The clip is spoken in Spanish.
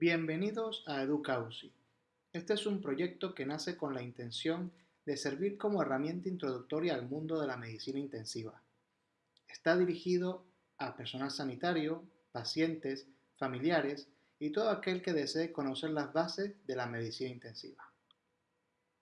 Bienvenidos a EduCausi. Este es un proyecto que nace con la intención de servir como herramienta introductoria al mundo de la medicina intensiva. Está dirigido a personal sanitario, pacientes, familiares y todo aquel que desee conocer las bases de la medicina intensiva.